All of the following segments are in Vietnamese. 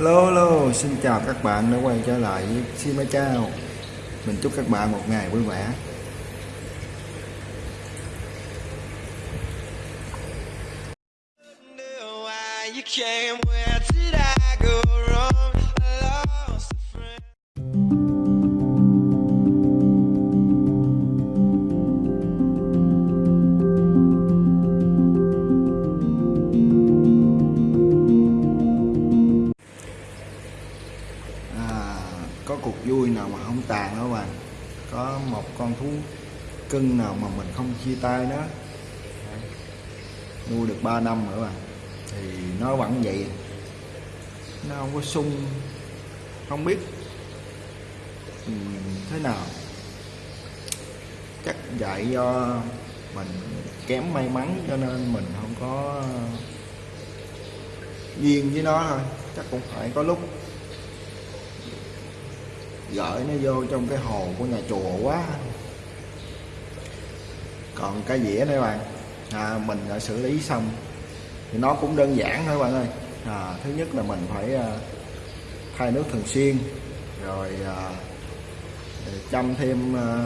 Hello, hello, xin chào các bạn đã quay trở lại với Sima Chao Mình chúc các bạn một ngày vui vẻ. Wonder why you came, where Có cuộc vui nào mà không tàn đó bạn. Có một con thú cưng nào mà mình không chia tay nó Nuôi được 3 năm nữa bạn. Thì nó vẫn vậy. Nó không có sung. Không biết. Ừ, thế nào? Chắc dạy do mình kém may mắn cho nên mình không có duyên với nó thôi. Chắc cũng phải có lúc gửi nó vô trong cái hồ của nhà chùa quá. Còn cái dĩa đây bạn. À, mình đã xử lý xong. Thì nó cũng đơn giản thôi bạn ơi. À, thứ nhất là mình phải à, thay nước thường xuyên. Rồi à, chăm thêm à,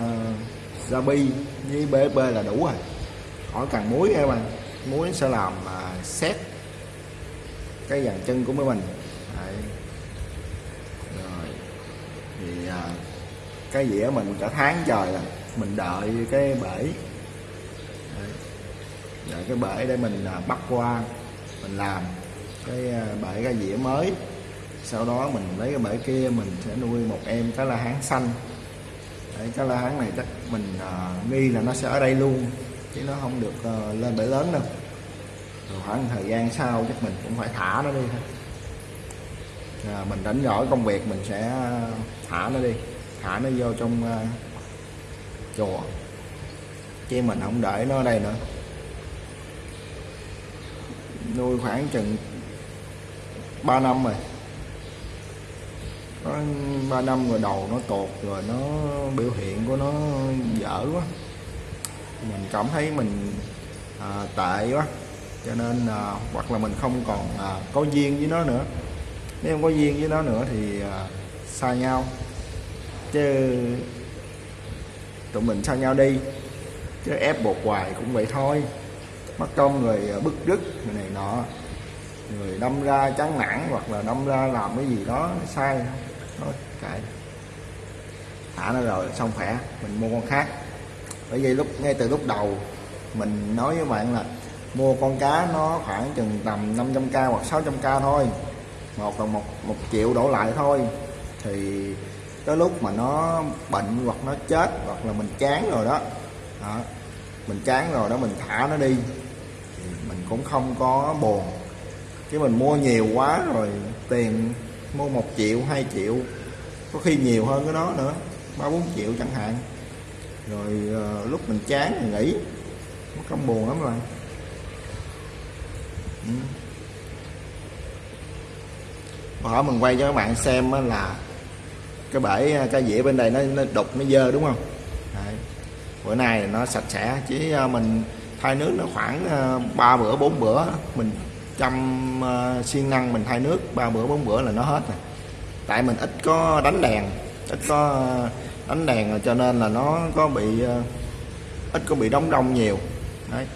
gia bi với BSB là đủ rồi. Khỏi cần muối các bạn. Muối sẽ làm à, xét cái dàn chân của mấy mình. Đấy à, cái dĩa mình cả tháng trời rồi mình đợi cái bể. Đấy. đợi cái bể để mình à, bắt qua mình làm cái à, bể cái dĩa mới. Sau đó mình lấy cái bể kia mình sẽ nuôi một em cá la hán xanh. Đấy, cá la hán này chắc mình à, nghi là nó sẽ ở đây luôn chứ nó không được à, lên bể lớn đâu. Rồi khoảng thời gian sau chắc mình cũng phải thả nó đi thôi à, mình đánh giỏi công việc mình sẽ ờ, thả nó đi. Thả nó vô trong uh, chùa. Chứ mình không để nó ở đây nữa. Nuôi khoảng chừng 3 năm rồi. Có 3 năm rồi đầu nó tột rồi nó biểu hiện của nó dở quá. Mình cảm thấy mình à, tệ quá. Cho nên à, hoặc là mình không còn à, có duyên với nó nữa nếu không có duyên với nó nữa thì à, xa nhau. Chứ tụi mình xa nhau đi chứ ép buộc hoài cũng vậy thôi. Mất công người à, bức rứt người này nọ. Người đâm ra chán nản hoặc là đâm ra làm cái gì đó sai. Thôi kệ. Thả nó rồi xong khỏe. Mình mua con khác. Bởi vì lúc ngay từ lúc đầu mình nói với bạn là mua con cá nó khoảng chừng tầm 500k hoặc 600k thôi một là một một triệu đổ lại thôi. Thì tới lúc mà nó bệnh hoặc nó chết hoặc là mình chán rồi đó, đó mình chán rồi đó mình thả nó đi thì mình cũng không có buồn. Chứ mình mua nhiều quá rồi tiền mua một triệu hai triệu có khi nhiều hơn cái đó nữa ba bốn triệu chẳng hạn. Rồi uh, lúc mình chán mình nghỉ nó không buồn lắm rồi. Ừ hỏi mình quay cho các bạn xem là cái bể cái dĩa bên đây nó, nó đục nó dơ đúng không? Đấy. bữa nay nó sạch sẽ chỉ à, mình thay nước nó khoảng à, ba bữa bốn bữa mình chăm à, siêng năng mình thay nước ba bữa bốn bữa là nó hết rồi. Tại mình ít có đánh đèn ít có à, đánh đèn rồi cho nên là nó có bị ít có bị đóng đông nhiều. Đấy.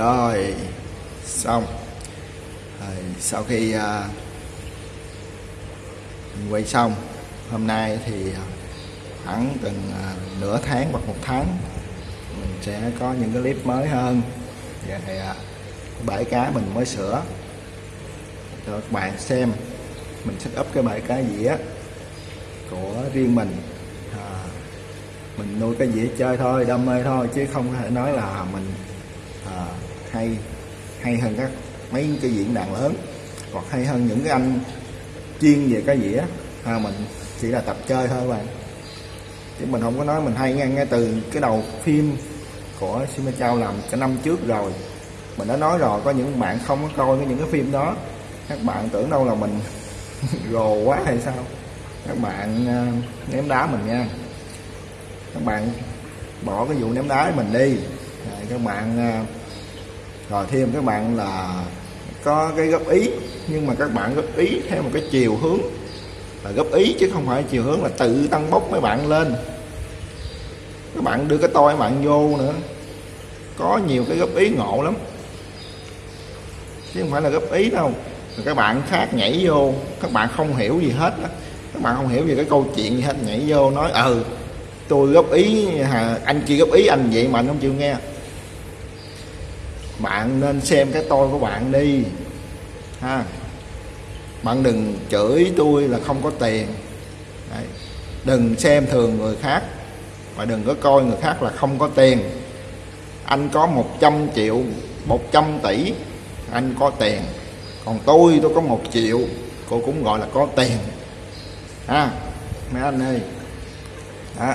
Rồi xong. Rồi sau khi à, mình quay xong hôm nay thì à, khoảng từng à, nửa tháng hoặc một tháng mình sẽ có những cái clip mới hơn. Về à, bãi cá mình mới sửa. Cho các bạn xem mình set up cái bãi cá dĩa của riêng mình. À, mình nuôi cái dĩa chơi thôi đam mê thôi chứ không thể nói là mình à, hay hay hơn các mấy cái diễn đàn lớn. Hoặc hay hơn những cái anh chuyên về cái dĩa à, mình chỉ là tập chơi thôi bạn. Chứ mình không có nói mình hay ngang ngay từ cái đầu phim của Sima Chao làm cả năm trước rồi. Mình đã nói rồi có những bạn không có coi cái những cái phim đó. Các bạn tưởng đâu là mình rồ quá hay sao? Các bạn à, ném đá mình nha. Các bạn bỏ cái vụ ném đá mình đi. Các bạn à, rồi thêm các bạn là có cái góp ý nhưng mà các bạn góp ý theo một cái chiều hướng là góp ý chứ không phải chiều hướng là tự tăng bốc mấy bạn lên. Các bạn đưa cái tôi bạn vô nữa. Có nhiều cái góp ý ngộ lắm. Chứ không phải là góp ý đâu. Rồi các bạn khác nhảy vô các bạn không hiểu gì hết đó các bạn không hiểu về cái câu chuyện gì hết nhảy vô nói ừ tôi góp ý hà, anh kia góp ý anh vậy mà anh không chịu nghe bạn nên xem cái tôi của bạn đi. Ha. Bạn đừng chửi tôi là không có tiền. Đấy. đừng xem thường người khác và đừng có coi người khác là không có tiền. Anh có 100 triệu 100 tỷ, anh có tiền. Còn tôi tôi có một triệu, cô cũng gọi là có tiền. Ha. Mấy anh ơi. Đó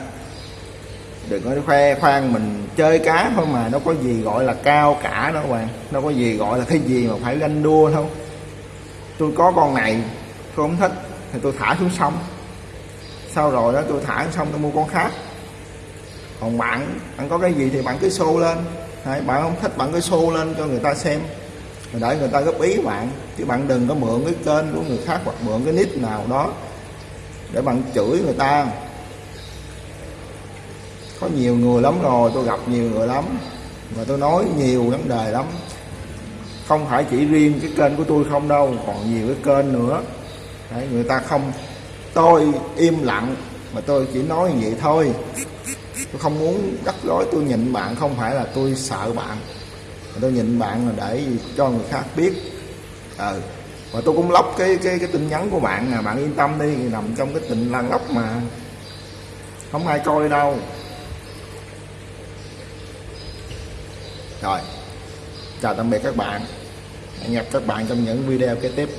đừng có khoe khoang mình chơi cá thôi mà nó có gì gọi là cao cả đó các bạn. Nó có gì gọi là cái gì mà phải ganh đua đâu. Tôi có con này tôi không thích thì tôi thả xuống sông. Sau rồi đó tôi thả xuống sông tôi mua con khác. Còn bạn bạn có cái gì thì bạn cứ show lên. Đấy, bạn không thích bạn cứ show lên cho người ta xem. Rồi để người ta góp ý bạn chứ bạn đừng có mượn cái kênh của người khác hoặc mượn cái nick nào đó để bạn chửi người ta có nhiều người lắm rồi tôi gặp nhiều người lắm. Và tôi nói nhiều vấn đề lắm. Không phải chỉ riêng cái kênh của tôi không đâu còn nhiều cái kênh nữa. Đấy, người ta không tôi im lặng mà tôi chỉ nói như vậy thôi. Tôi không muốn đắc rối tôi nhịn bạn không phải là tôi sợ bạn. Mà tôi nhịn bạn là để cho người khác biết. Ừ. và tôi cũng lóc cái cái cái tin nhắn của bạn nè bạn yên tâm đi nằm trong cái tình lan lóc mà. Không ai coi đâu. Rồi chào tạm biệt các bạn. Hẹn gặp các bạn trong những video kế tiếp.